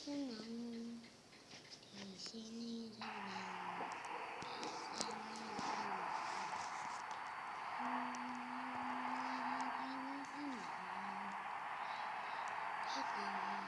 신앙은뒷신의신 앙, 뒷신의신 앙, 신앙은뒷신의신 앙, 뒷신 의,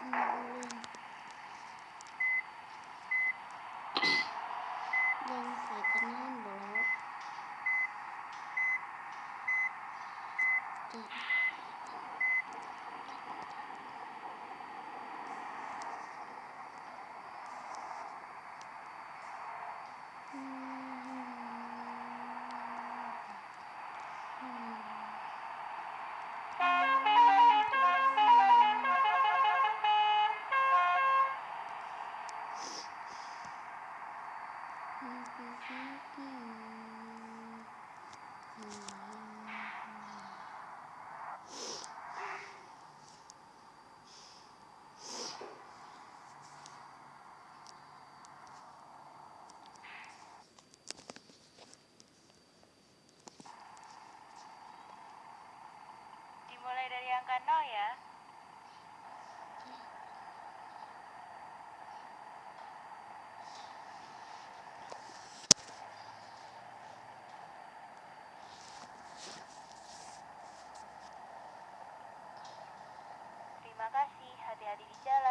something Dimulai dari angka 0 ya. Terima kasih, hati-hati di jalan.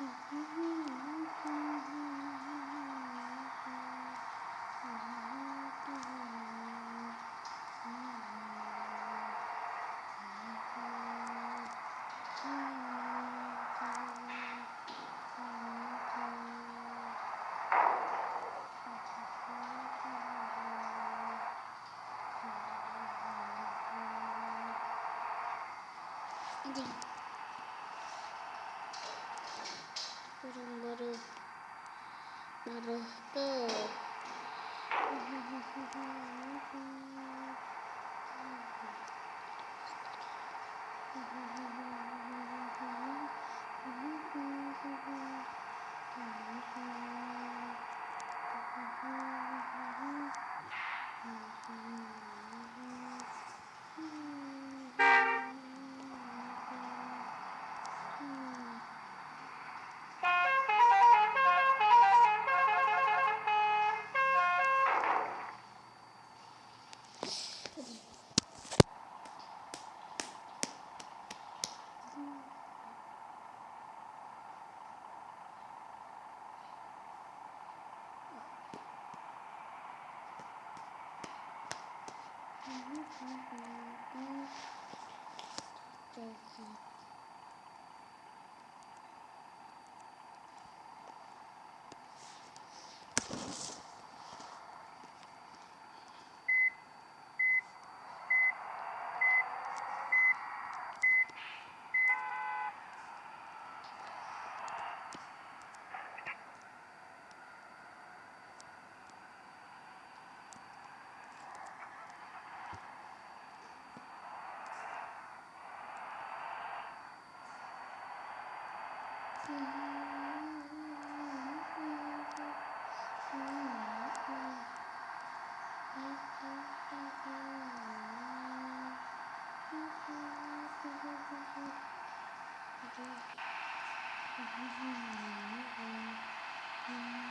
Mm-hmm. 이제 정보를 말을 끝. Thank you. Mm-hmm.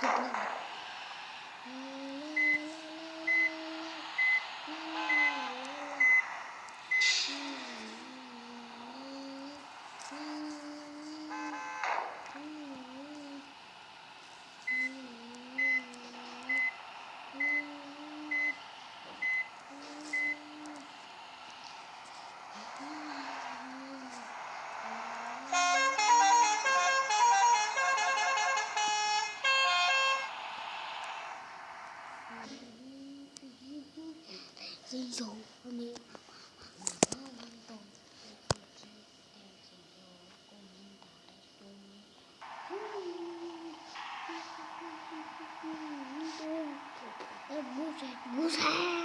Thank you. 真有我没有。不是，不是。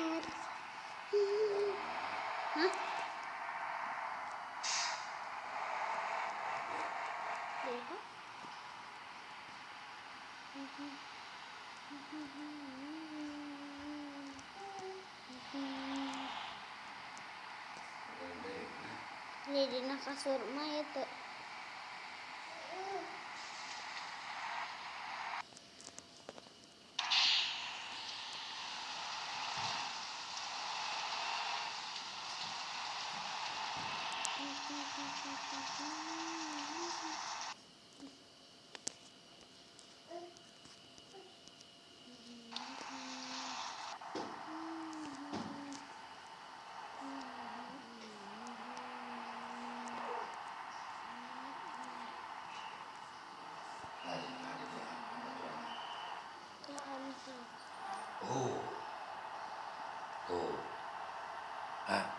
di dina kasur mah itu おおおおあ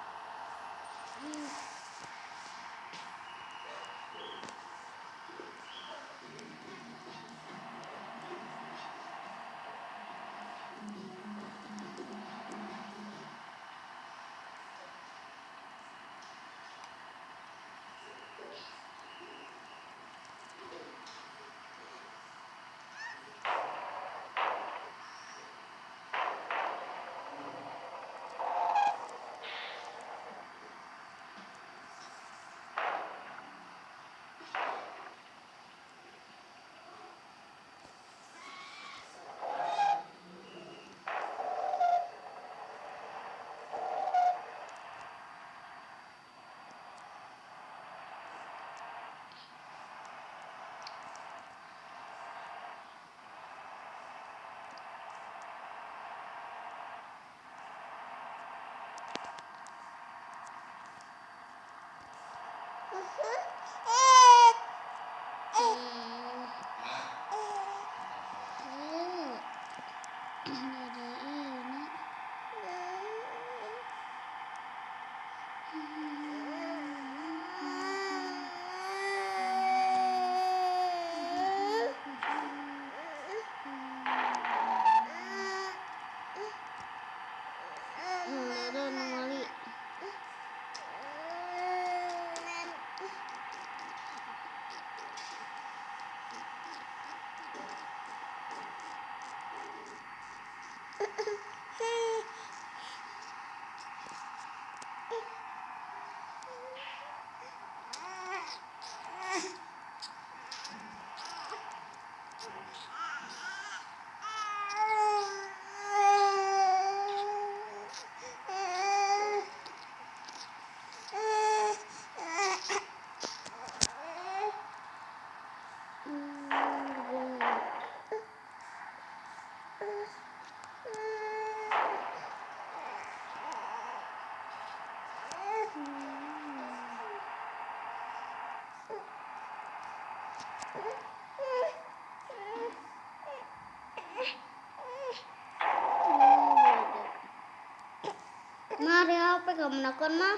Mari apa kamu nakon mah?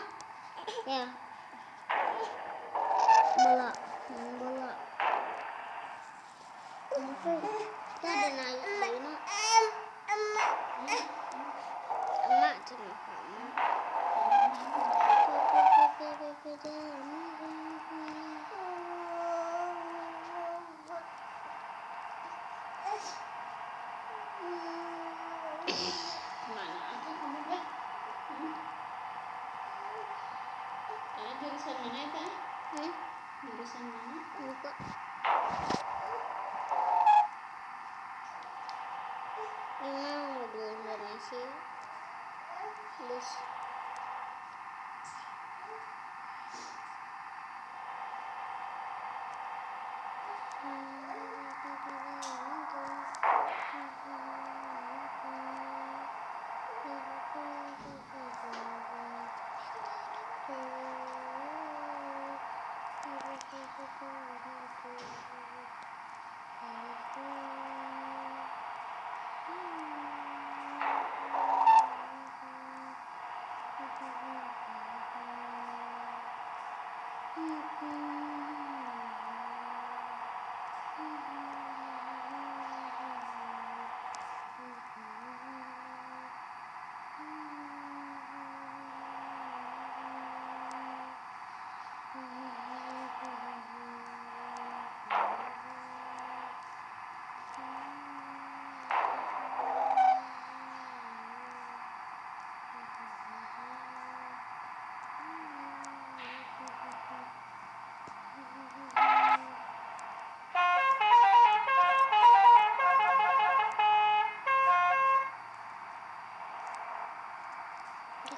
Ya. Bola, main bola. Kenapa? Kita ada naik lagi nak. Emak cuma kamu. jurusan mana ya Pak? Hmm? jurusan mana? lupa memang lebih Indonesia terus Mm-hmm.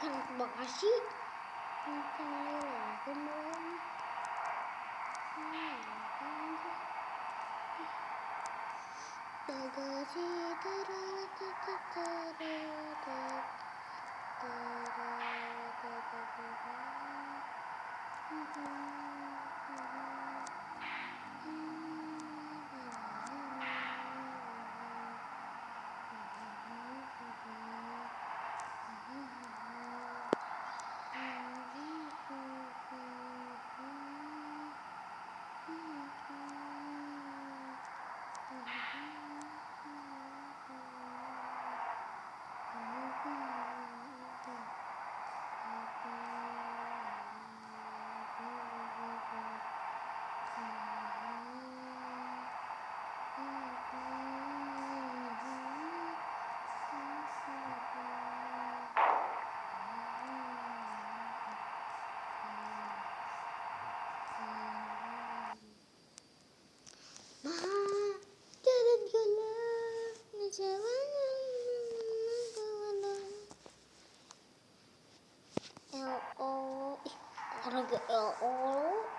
anak Bekasi mungkin lagi belum Bekasi terlalu Mm-hmm. all.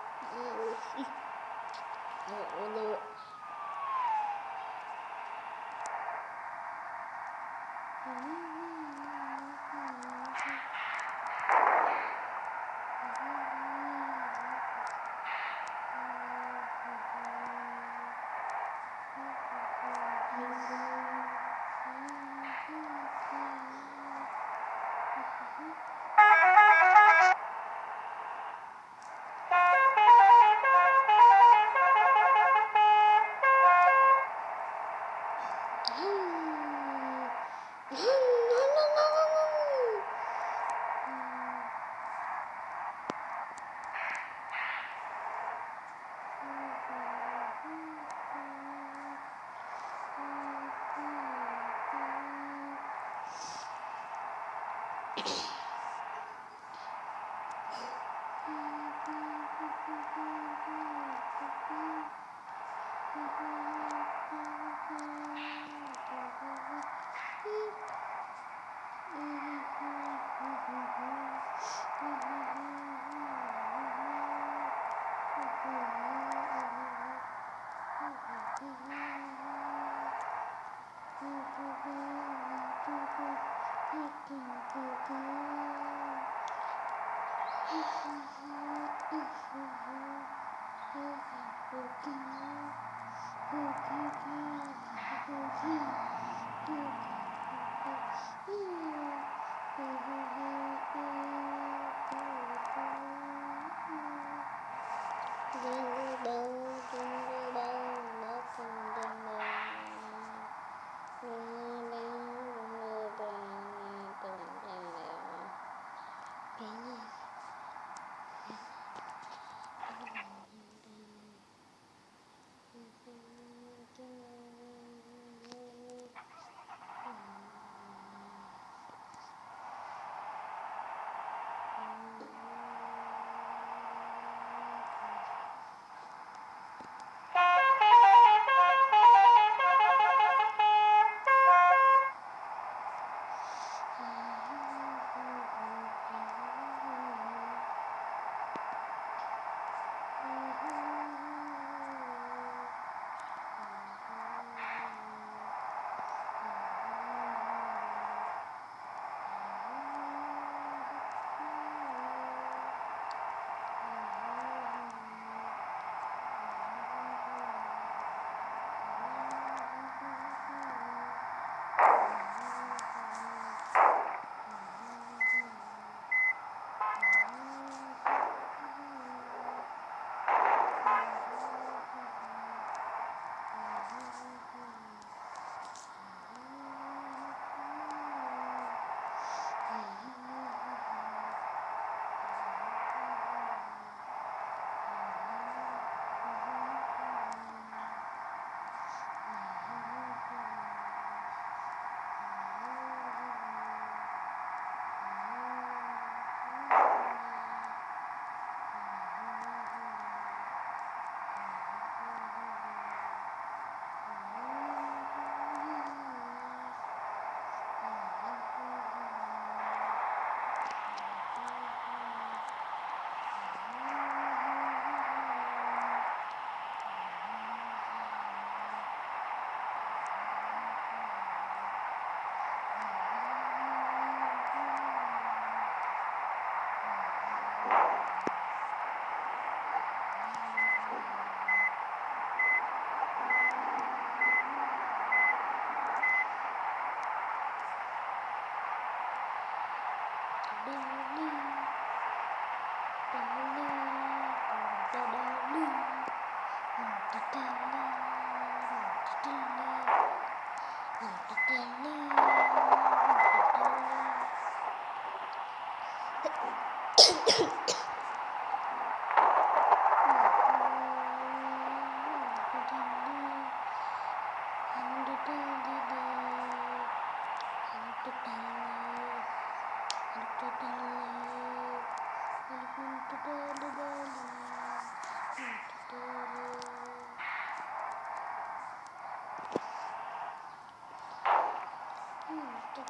Dolly,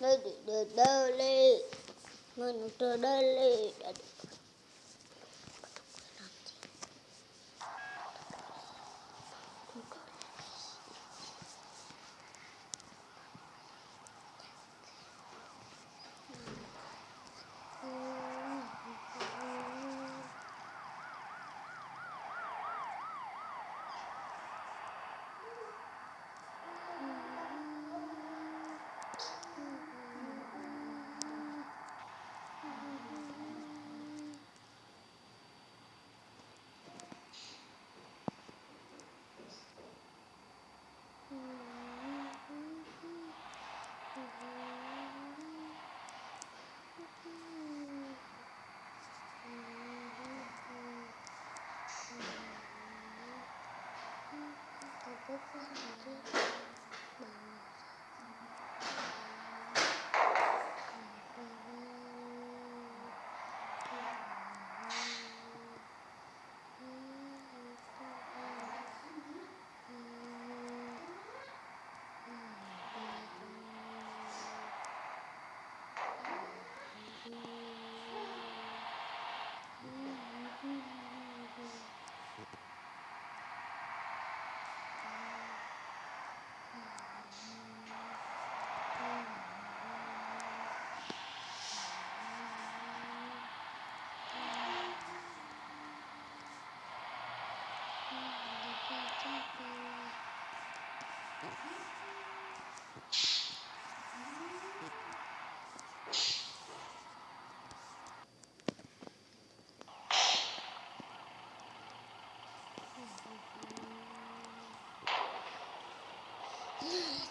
Dolly, Dolly, Dolly, Dolly. This is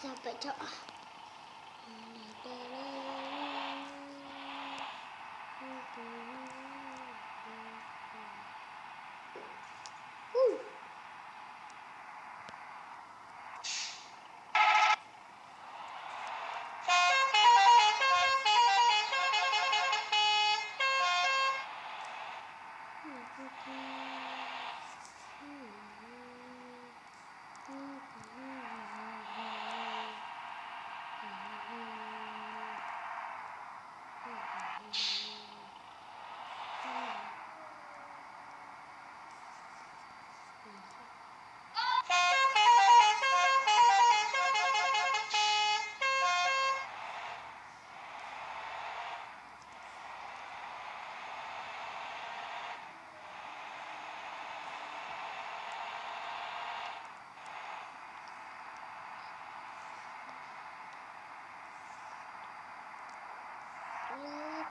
小白兔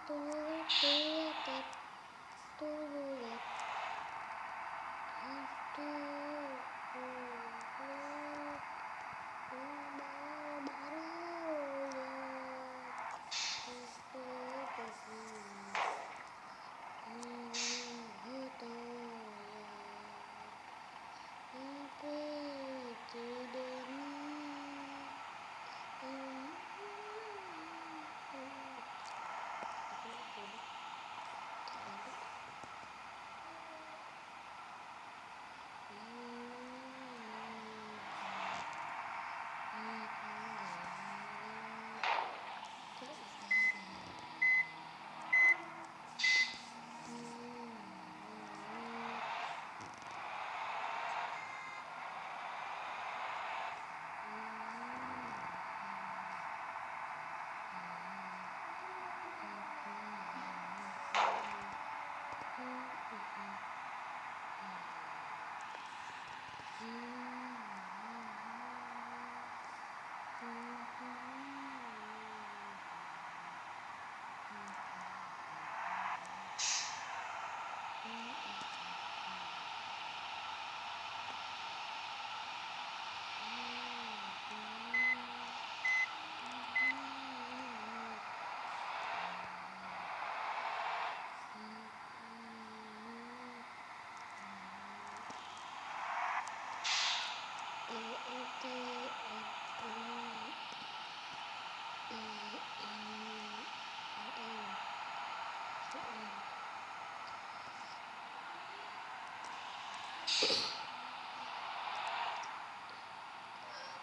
do you.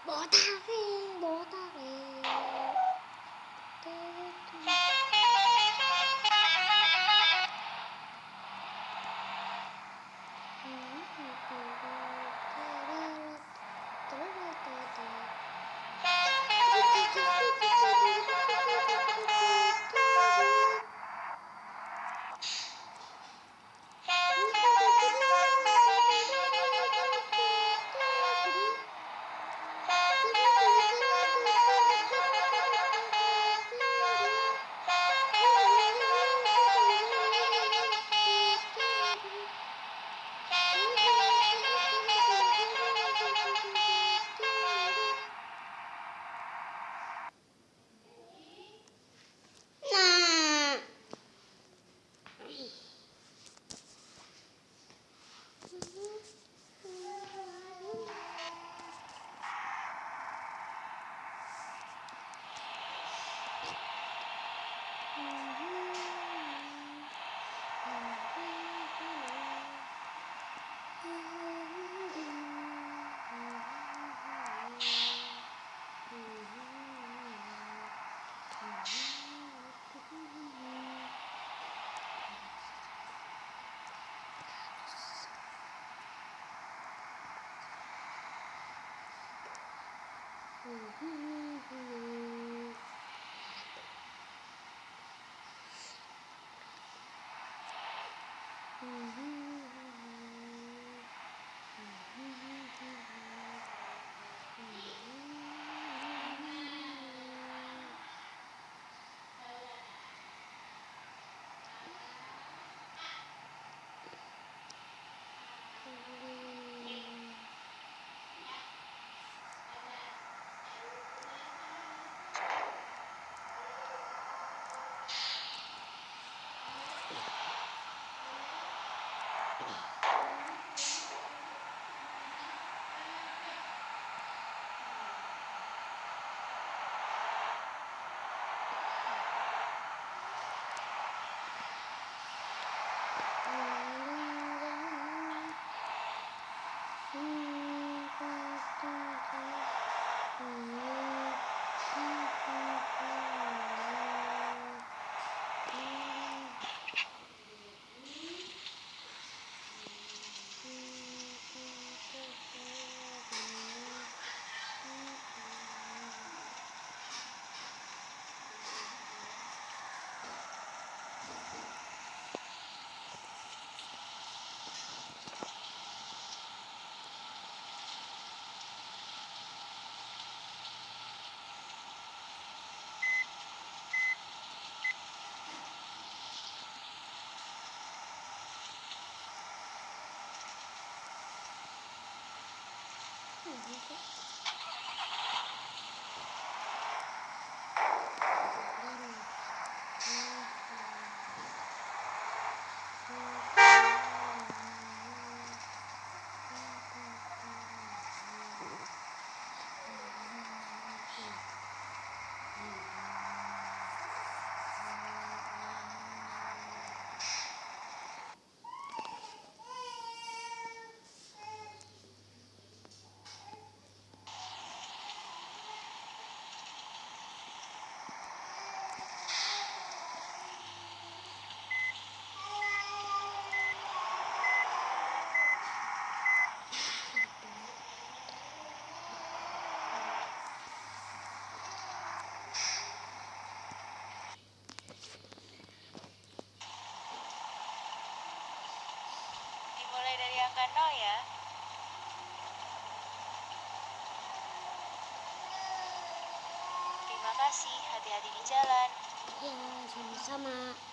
Bỏ ta đi bỏ ta. Mm-hmm. Dimulai dari angka 0 ya. Terima kasih, hati-hati di jalan. Ya, sama-sama.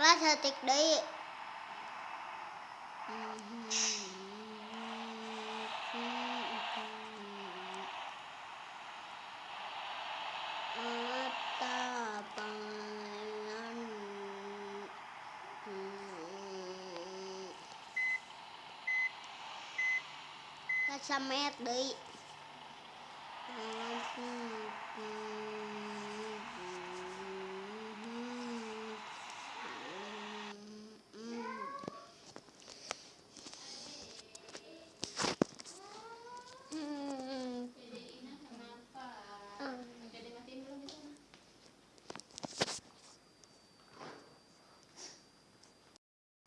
quá thật tuyệt đấy. Hãy subscribe cho kênh Ghiền Mì Gõ Để không bỏ lỡ những video hấp dẫn